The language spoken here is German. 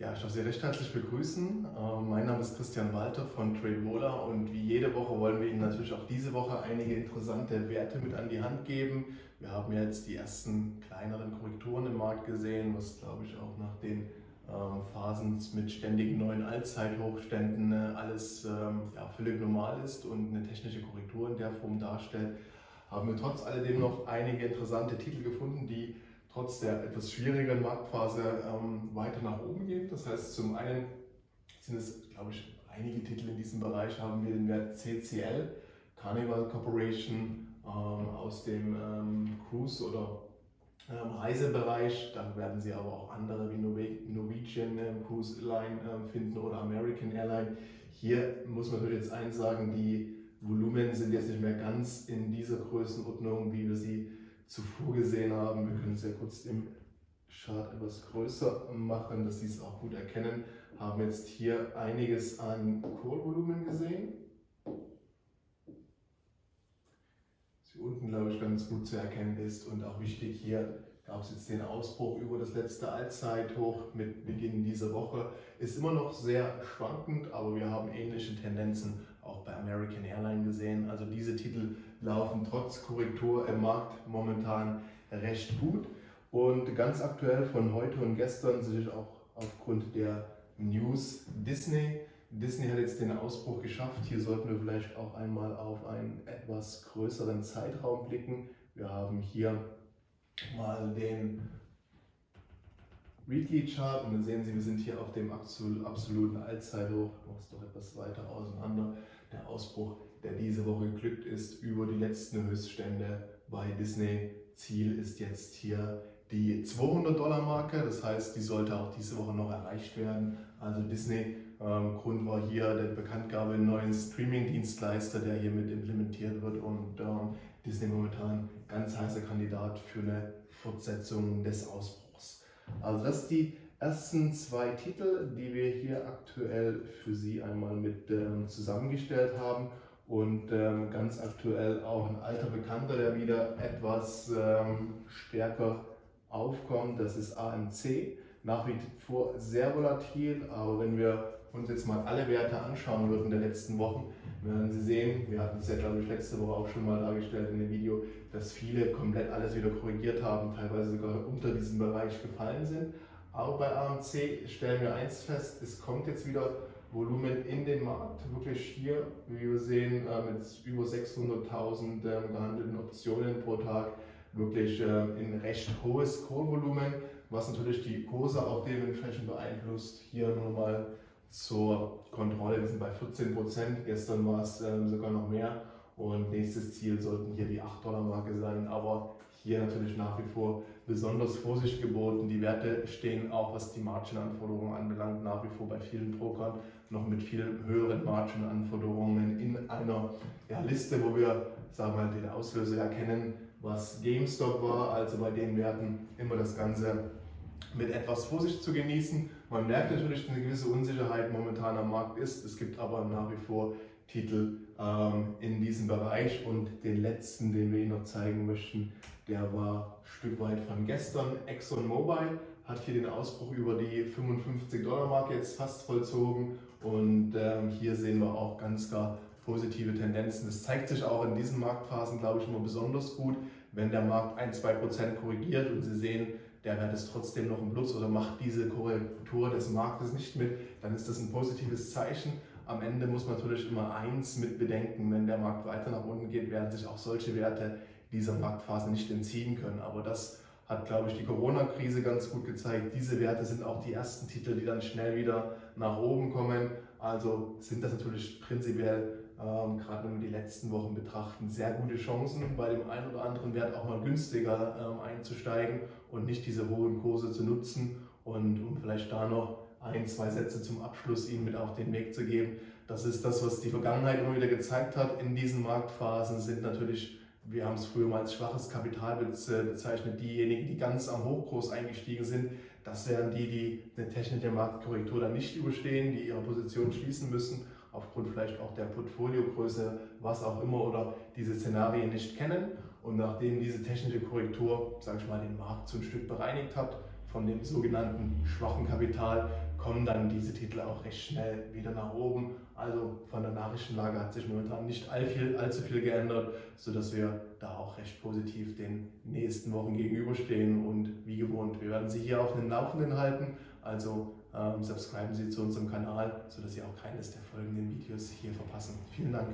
Ja, ich darf Sie recht herzlich begrüßen. Ähm, mein Name ist Christian Walter von TradeWola und wie jede Woche wollen wir Ihnen natürlich auch diese Woche einige interessante Werte mit an die Hand geben. Wir haben jetzt die ersten kleineren Korrekturen im Markt gesehen, was glaube ich auch nach den ähm, Phasen mit ständigen neuen Allzeithochständen äh, alles ähm, ja, völlig normal ist und eine technische Korrektur in der Form darstellt, haben wir trotz alledem noch einige interessante Titel gefunden, die trotz der etwas schwierigeren Marktphase ähm, weiter nach oben geht. Das heißt, zum einen sind es, glaube ich, einige Titel in diesem Bereich, haben wir den Wert CCL, Carnival Corporation ähm, aus dem ähm, Cruise- oder ähm, Reisebereich. Da werden Sie aber auch andere wie Norwegian ähm, Cruise Line ähm, finden oder American Airline. Hier muss man natürlich jetzt eins sagen, die Volumen sind jetzt nicht mehr ganz in dieser Größenordnung, wie wir sie zuvor gesehen haben. Wir können es ja kurz im Chart etwas größer machen, dass Sie es auch gut erkennen. Haben jetzt hier einiges an Core-Volumen gesehen. Sie unten, glaube ich, ganz gut zu erkennen ist und auch wichtig hier gab es jetzt den Ausbruch über das letzte Allzeithoch mit Beginn dieser Woche. Ist immer noch sehr schwankend, aber wir haben ähnliche Tendenzen auch bei American Airlines gesehen. Also diese Titel laufen trotz Korrektur im Markt momentan recht gut. Und ganz aktuell von heute und gestern sicherlich auch aufgrund der News Disney. Disney hat jetzt den Ausbruch geschafft. Hier sollten wir vielleicht auch einmal auf einen etwas größeren Zeitraum blicken. Wir haben hier mal den Weekly Chart und dann sehen Sie, wir sind hier auf dem absoluten Allzeithoch. Mache es doch etwas weiter auseinander der Ausbruch, der diese Woche geglückt ist, über die letzten Höchststände bei Disney. Ziel ist jetzt hier die 200 Dollar Marke, das heißt, die sollte auch diese Woche noch erreicht werden. Also Disney, ähm, Grund war hier der Bekanntgabe einen neuen Streaming-Dienstleister, der hier mit implementiert wird und ähm, Disney momentan ganz heißer Kandidat für eine Fortsetzung des Ausbruchs. Also das ist die ersten zwei Titel, die wir hier aktuell für Sie einmal mit ähm, zusammengestellt haben und ähm, ganz aktuell auch ein alter Bekannter, der wieder etwas ähm, stärker aufkommt, das ist AMC. Nach wie vor sehr volatil, aber wenn wir uns jetzt mal alle Werte anschauen würden der letzten Wochen, werden Sie sehen, wir hatten es ja glaube ich letzte Woche auch schon mal dargestellt in dem Video, dass viele komplett alles wieder korrigiert haben, teilweise sogar unter diesem Bereich gefallen sind. Aber bei AMC stellen wir eins fest, es kommt jetzt wieder Volumen in den Markt. Wirklich hier, wie wir sehen, mit über 600.000 ähm, gehandelten Optionen pro Tag, wirklich ähm, ein recht hohes Core-Volumen, was natürlich die Kurse auch dementsprechend beeinflusst. Hier nochmal zur Kontrolle, wir sind bei 14 Prozent, gestern war es ähm, sogar noch mehr und nächstes Ziel sollten hier die 8-Dollar-Marke sein, aber hier natürlich nach wie vor besonders Vorsicht geboten. Die Werte stehen auch, was die Margin-Anforderungen anbelangt, nach wie vor bei vielen Brokern noch mit viel höheren Margin-Anforderungen in einer ja, Liste, wo wir sagen wir den Auslöser erkennen, was GameStop war, also bei den Werten immer das Ganze mit etwas Vorsicht zu genießen. Man merkt natürlich, eine gewisse Unsicherheit momentan am Markt ist. Es gibt aber nach wie vor Titel ähm, in diesem Bereich und den letzten, den wir Ihnen noch zeigen möchten, der war ein Stück weit von gestern. ExxonMobil hat hier den Ausbruch über die 55 Dollar Marke jetzt fast vollzogen und ähm, hier sehen wir auch ganz klar positive Tendenzen. Das zeigt sich auch in diesen Marktphasen, glaube ich, immer besonders gut, wenn der Markt 1-2% korrigiert und Sie sehen, der Wert ist trotzdem noch im Plus oder macht diese Korrektur des Marktes nicht mit, dann ist das ein positives Zeichen. Am Ende muss man natürlich immer eins mit bedenken, wenn der Markt weiter nach unten geht, werden sich auch solche Werte dieser Marktphase nicht entziehen können. Aber das hat, glaube ich, die Corona-Krise ganz gut gezeigt. Diese Werte sind auch die ersten Titel, die dann schnell wieder nach oben kommen. Also sind das natürlich prinzipiell, ähm, gerade wenn wir die letzten Wochen betrachten, sehr gute Chancen, bei dem einen oder anderen Wert auch mal günstiger ähm, einzusteigen und nicht diese hohen Kurse zu nutzen. Und um vielleicht da noch ein, zwei Sätze zum Abschluss Ihnen mit auf den Weg zu geben. Das ist das, was die Vergangenheit immer wieder gezeigt hat. In diesen Marktphasen sind natürlich, wir haben es früher mal als schwaches Kapital bezeichnet, diejenigen, die ganz am Hochkurs eingestiegen sind. Das wären die, die eine technische Marktkorrektur dann nicht überstehen, die ihre Position schließen müssen, aufgrund vielleicht auch der Portfoliogröße, was auch immer, oder diese Szenarien nicht kennen. Und nachdem diese technische Korrektur, sage ich mal, den Markt so ein Stück bereinigt hat, von dem sogenannten schwachen Kapital kommen dann diese Titel auch recht schnell wieder nach oben. Also von der Nachrichtenlage hat sich momentan nicht all viel, allzu viel geändert, sodass wir da auch recht positiv den nächsten Wochen gegenüberstehen und wie gewohnt, wir werden Sie hier auf den Laufenden halten. Also ähm, subscriben Sie zu unserem Kanal, sodass Sie auch keines der folgenden Videos hier verpassen. Vielen Dank.